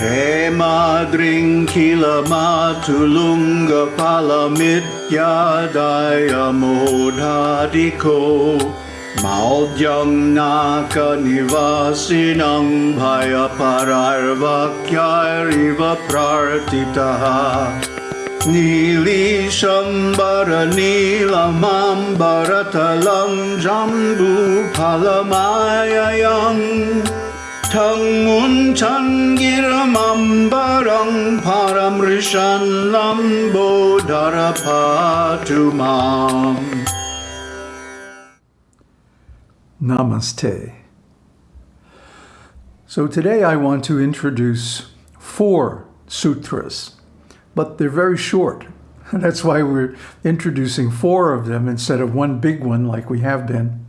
Hey मादृङ्खिलमातुलुङ्गफलमित्यायमोधादिखो माव्यं नाकनिवासिनं भयपरार्वाक्यारिव प्रार्थितः। नीलीशम्बरनील माम्बरतलं जम्बूफलमायम् Namaste. So today I want to introduce four sutras, but they're very short. That's why we're introducing four of them instead of one big one like we have been.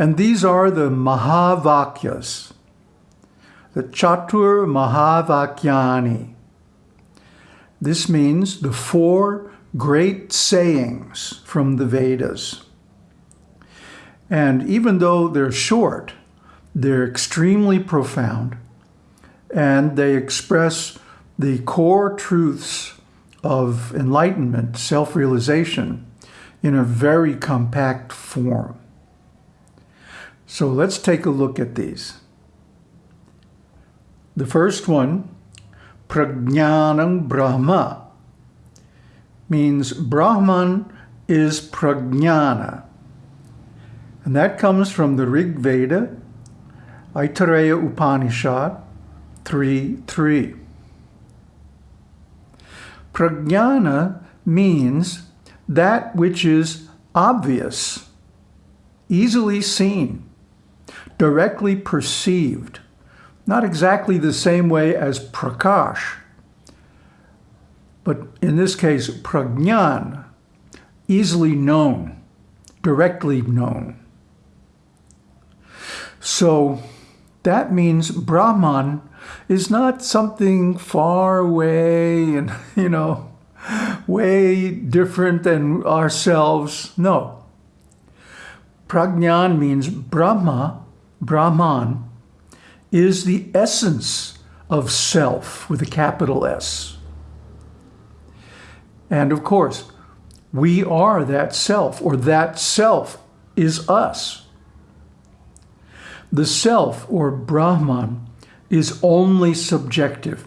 And these are the Mahavakyas, the Chatur Mahavakyani. This means the four great sayings from the Vedas. And even though they're short, they're extremely profound and they express the core truths of enlightenment, self-realization, in a very compact form. So let's take a look at these. The first one, Prajnanam Brahma, means Brahman is Prajnana. And that comes from the Rig Veda, Aitareya Upanishad 3.3. Prajnana means that which is obvious, easily seen, directly perceived, not exactly the same way as prakash, but in this case, prajnan, easily known, directly known. So that means Brahman is not something far away and, you know, way different than ourselves. No. Prajnan means Brahma, Brahman, is the essence of self with a capital S. And of course, we are that self, or that self is us. The self, or Brahman, is only subjective.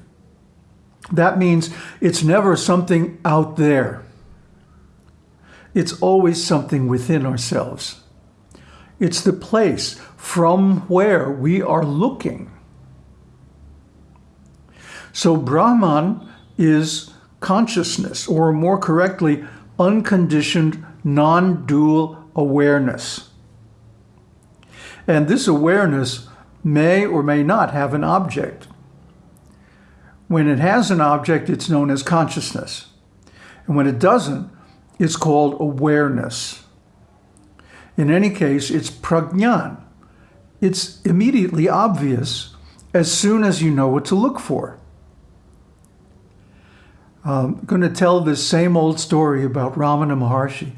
That means it's never something out there. It's always something within ourselves. It's the place from where we are looking. So Brahman is consciousness, or more correctly, unconditioned, non-dual awareness. And this awareness may or may not have an object. When it has an object, it's known as consciousness. And when it doesn't, it's called awareness. In any case, it's prajnan. It's immediately obvious as soon as you know what to look for. I'm going to tell this same old story about Ramana Maharshi.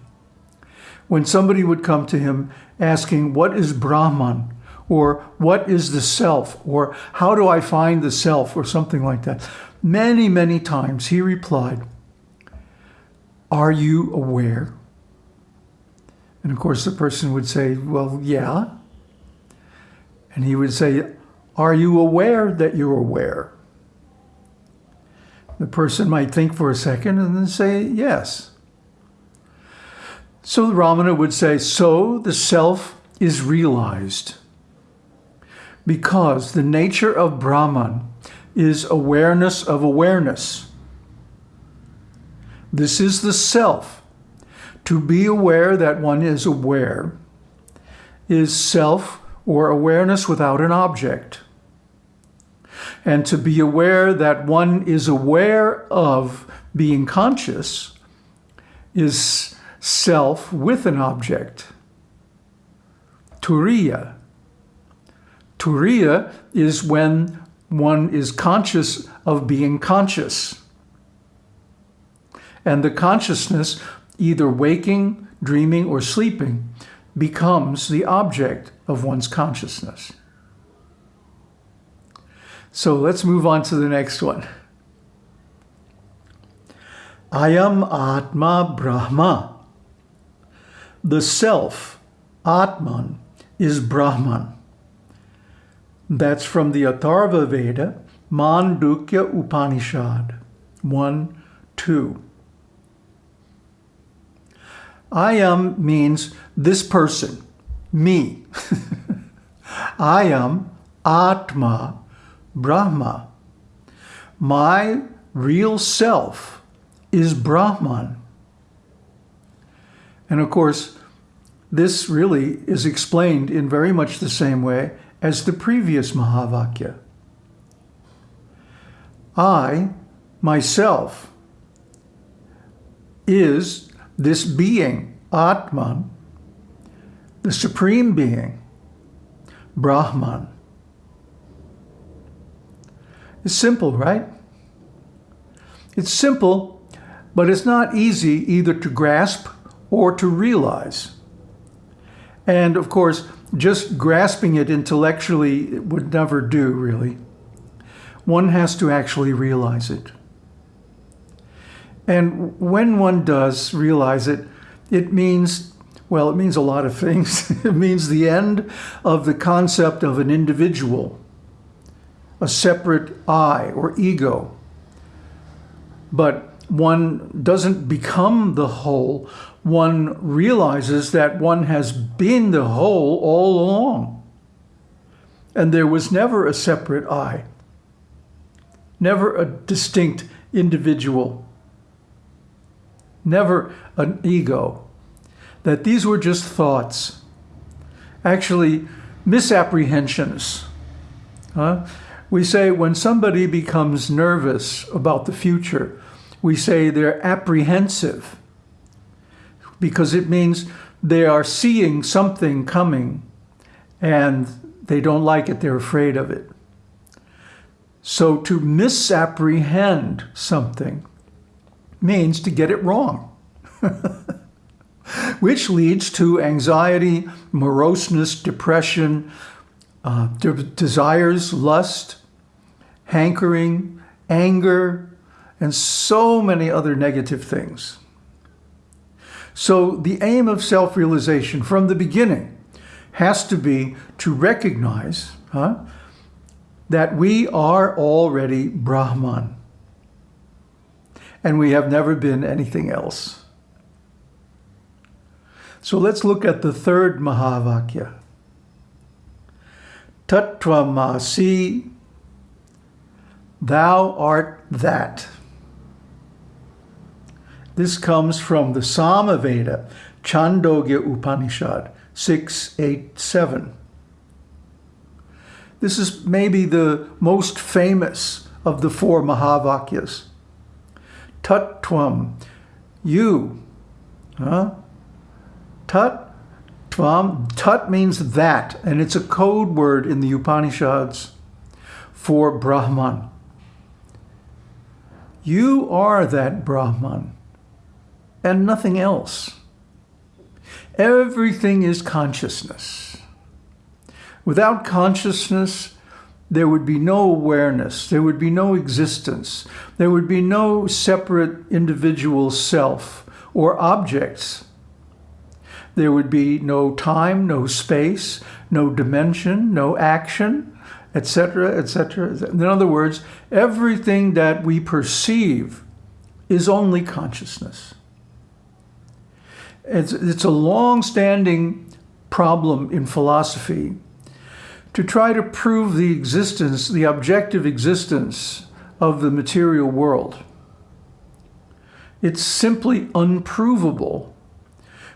When somebody would come to him asking, what is Brahman? Or what is the self? Or how do I find the self? Or something like that. Many, many times he replied, are you aware? And of course the person would say, well, yeah. And he would say, are you aware that you're aware? The person might think for a second and then say, yes. So the Ramana would say, so the self is realized because the nature of Brahman is awareness of awareness. This is the self. To be aware that one is aware is self or awareness without an object. And to be aware that one is aware of being conscious is self with an object. Turiya. Turiya is when one is conscious of being conscious. And the consciousness, either waking, dreaming, or sleeping, becomes the object of one's consciousness. So let's move on to the next one. Ayam Atma Brahma. The self, Atman, is Brahman. That's from the Atharva Veda, Mandukya Upanishad 1 2. Ayam means this person, me. I am Atma, Brahma. My real self is Brahman. And of course, this really is explained in very much the same way as the previous Mahavakya. I, myself, is this being, Atman, the supreme being, Brahman. It's simple, right? It's simple, but it's not easy either to grasp or to realize. And of course, just grasping it intellectually it would never do, really. One has to actually realize it. And when one does realize it, it means, well, it means a lot of things. it means the end of the concept of an individual, a separate I or ego. But one doesn't become the whole. One realizes that one has been the whole all along. And there was never a separate I, never a distinct individual never an ego, that these were just thoughts, actually misapprehensions. Huh? We say when somebody becomes nervous about the future, we say they're apprehensive because it means they are seeing something coming and they don't like it, they're afraid of it. So to misapprehend something means to get it wrong, which leads to anxiety, moroseness, depression, uh, de desires, lust, hankering, anger, and so many other negative things. So the aim of self-realization from the beginning has to be to recognize huh, that we are already Brahman and we have never been anything else. So let's look at the third Mahavakya. Tattvamasi, thou art that. This comes from the Samaveda, Chandogya Upanishad 687. This is maybe the most famous of the four Mahavakyas. Tattvam, you. Huh? Tat, tvam, tat means that, and it's a code word in the Upanishads for Brahman. You are that Brahman and nothing else. Everything is consciousness. Without consciousness, there would be no awareness, there would be no existence, there would be no separate individual self or objects. There would be no time, no space, no dimension, no action, etc., etc. In other words, everything that we perceive is only consciousness. It's, it's a long-standing problem in philosophy to try to prove the existence, the objective existence of the material world. It's simply unprovable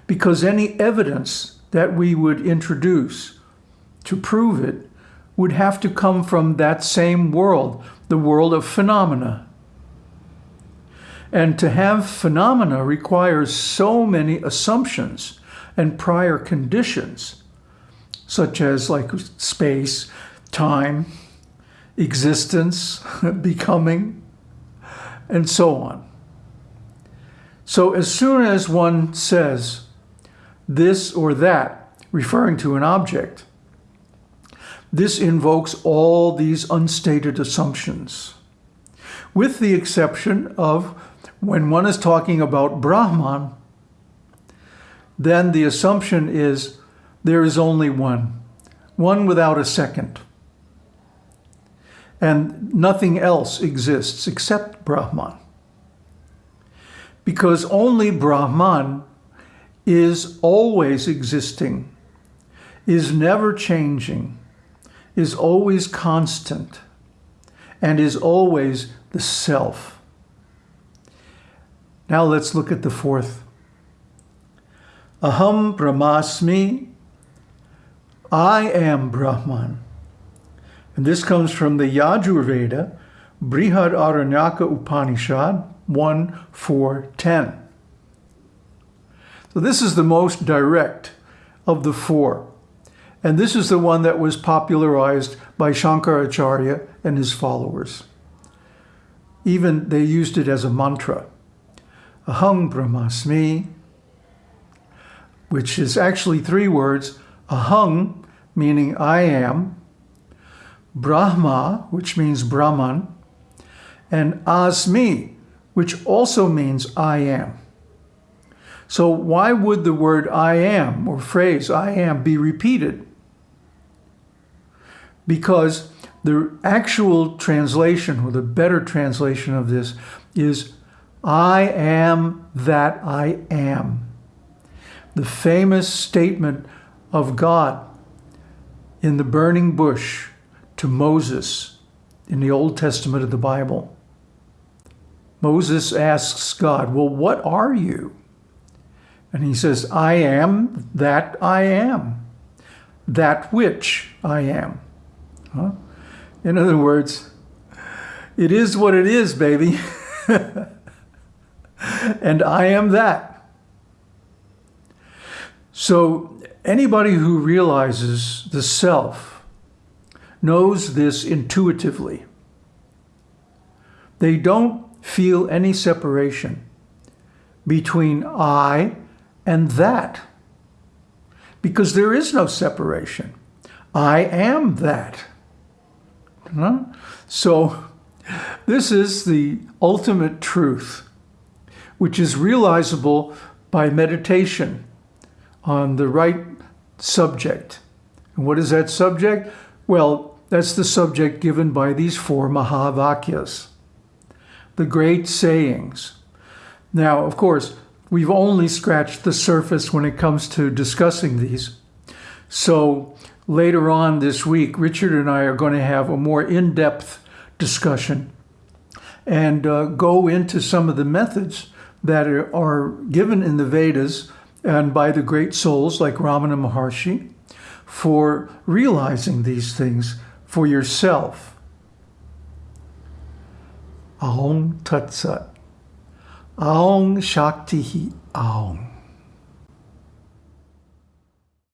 because any evidence that we would introduce to prove it would have to come from that same world, the world of phenomena. And to have phenomena requires so many assumptions and prior conditions such as like space, time, existence, becoming, and so on. So as soon as one says this or that, referring to an object, this invokes all these unstated assumptions, with the exception of when one is talking about Brahman, then the assumption is there is only one, one without a second. And nothing else exists except Brahman. Because only Brahman is always existing, is never changing, is always constant, and is always the self. Now let's look at the fourth. Aham Brahmasmi, I am Brahman. And this comes from the Yajurveda, Brihad Aranyaka Upanishad 1, 4, 10. So this is the most direct of the four. And this is the one that was popularized by Shankaracharya and his followers. Even they used it as a mantra. Aham Brahmasmi, which is actually three words. Ahang, meaning I am. Brahma, which means Brahman. And Asmi, which also means I am. So why would the word I am or phrase I am be repeated? Because the actual translation or the better translation of this is I am that I am. The famous statement of God in the burning bush to Moses in the Old Testament of the Bible. Moses asks God, well, what are you? And he says, I am that I am, that which I am. Huh? In other words, it is what it is, baby. and I am that. So anybody who realizes the self knows this intuitively. They don't feel any separation between I and that because there is no separation. I am that. Huh? So this is the ultimate truth, which is realizable by meditation on the right subject. And what is that subject? Well, that's the subject given by these four Mahavakyas, the great sayings. Now, of course, we've only scratched the surface when it comes to discussing these. So later on this week, Richard and I are going to have a more in-depth discussion and uh, go into some of the methods that are, given in the Vedas and by the great souls like Ramana Maharshi for realizing these things for yourself. Aum Tat Sat. Aung Shakti Aung.